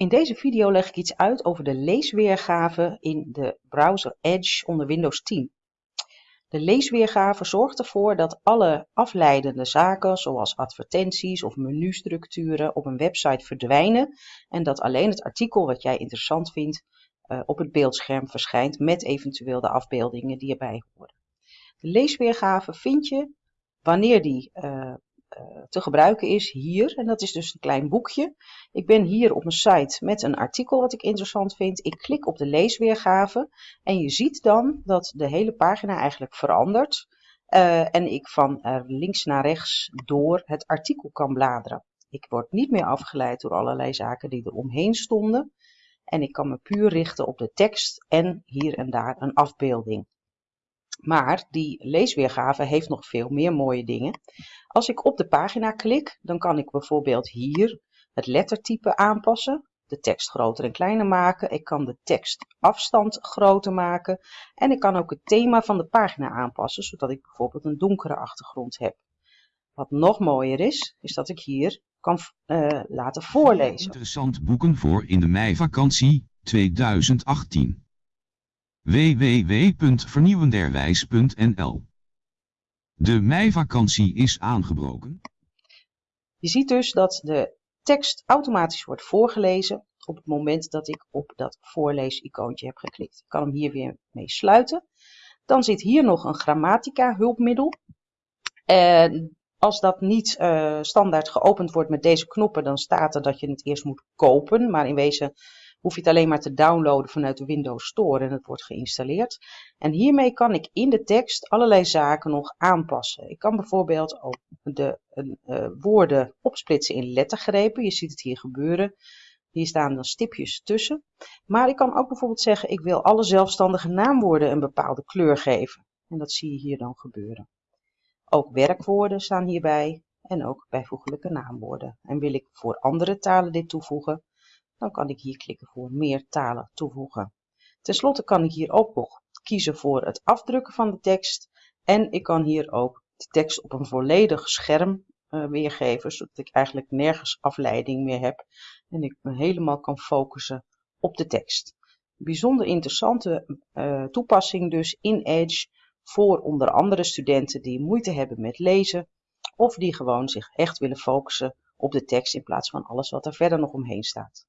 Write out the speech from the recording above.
In deze video leg ik iets uit over de leesweergave in de browser Edge onder Windows 10. De leesweergave zorgt ervoor dat alle afleidende zaken zoals advertenties of menustructuren op een website verdwijnen en dat alleen het artikel wat jij interessant vindt uh, op het beeldscherm verschijnt met eventueel de afbeeldingen die erbij horen. De leesweergave vind je wanneer die uh, te gebruiken is hier. En dat is dus een klein boekje. Ik ben hier op een site met een artikel wat ik interessant vind. Ik klik op de leesweergave en je ziet dan dat de hele pagina eigenlijk verandert. Uh, en ik van uh, links naar rechts door het artikel kan bladeren. Ik word niet meer afgeleid door allerlei zaken die er omheen stonden. En ik kan me puur richten op de tekst en hier en daar een afbeelding. Maar die leesweergave heeft nog veel meer mooie dingen. Als ik op de pagina klik, dan kan ik bijvoorbeeld hier het lettertype aanpassen, de tekst groter en kleiner maken. Ik kan de tekstafstand groter maken en ik kan ook het thema van de pagina aanpassen, zodat ik bijvoorbeeld een donkere achtergrond heb. Wat nog mooier is, is dat ik hier kan uh, laten voorlezen. Interessant boeken voor in de meivakantie 2018 www.vernieuwenderwijs.nl De meivakantie is aangebroken. Je ziet dus dat de tekst automatisch wordt voorgelezen op het moment dat ik op dat voorlees-icoontje heb geklikt. Ik kan hem hier weer mee sluiten. Dan zit hier nog een grammatica hulpmiddel. En als dat niet uh, standaard geopend wordt met deze knoppen, dan staat er dat je het eerst moet kopen. Maar in wezen hoef je het alleen maar te downloaden vanuit de Windows Store en het wordt geïnstalleerd. En hiermee kan ik in de tekst allerlei zaken nog aanpassen. Ik kan bijvoorbeeld ook de uh, woorden opsplitsen in lettergrepen. Je ziet het hier gebeuren. Hier staan dan stipjes tussen. Maar ik kan ook bijvoorbeeld zeggen, ik wil alle zelfstandige naamwoorden een bepaalde kleur geven. En dat zie je hier dan gebeuren. Ook werkwoorden staan hierbij en ook bijvoeglijke naamwoorden. En wil ik voor andere talen dit toevoegen, dan kan ik hier klikken voor meer talen toevoegen. Ten slotte kan ik hier ook nog kiezen voor het afdrukken van de tekst en ik kan hier ook de tekst op een volledig scherm uh, weergeven, zodat ik eigenlijk nergens afleiding meer heb en ik me helemaal kan focussen op de tekst. Bijzonder interessante uh, toepassing dus in Edge voor onder andere studenten die moeite hebben met lezen of die gewoon zich echt willen focussen op de tekst in plaats van alles wat er verder nog omheen staat.